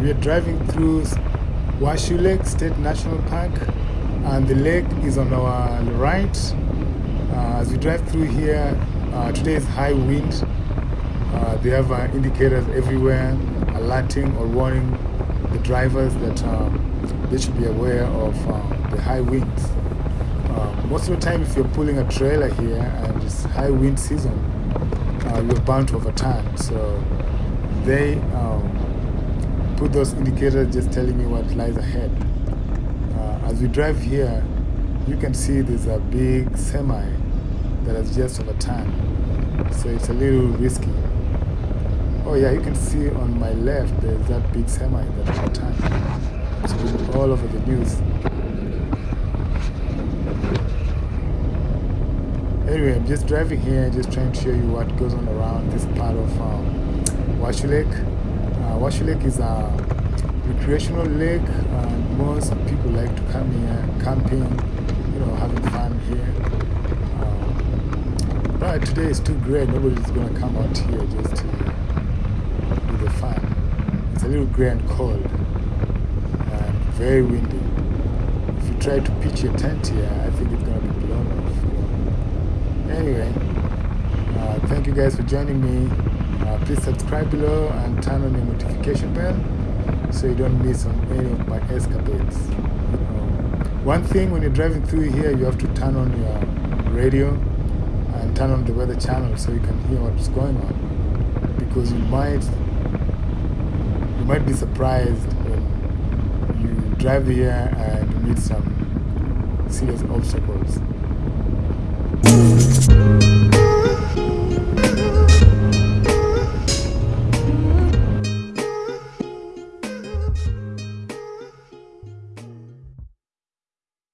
we are driving through Washoe Lake State National Park and the lake is on our right. Uh, as we drive through here, uh, today is high wind. Uh, they have uh, indicators everywhere alerting or warning the drivers that um, they should be aware of uh, the high winds. Uh, most of the time if you're pulling a trailer here and it's high wind season, you're bound to overturn. So they um, put those indicators just telling you what lies ahead. Uh, as we drive here, you can see there's a big semi that has just overturned. So it's a little risky. Oh yeah, you can see on my left there's that big semi that overturned. It's been all over the news. Anyway, I'm just driving here, just trying to show you what goes on around this part of um, Washoe Lake. Uh, Washoe Lake is a recreational lake and most people like to come here camping, you know, having fun here. Um, but today is too great, nobody's gonna come out here just to do the fun. It's a little grey and cold and very windy. If you try to pitch your tent here, I think it's gonna be blown off anyway uh, thank you guys for joining me uh, please subscribe below and turn on your notification bell so you don't miss on any of my escapades. Um, one thing when you're driving through here you have to turn on your radio and turn on the weather channel so you can hear what's going on because you might you might be surprised when you drive here and you meet some serious obstacles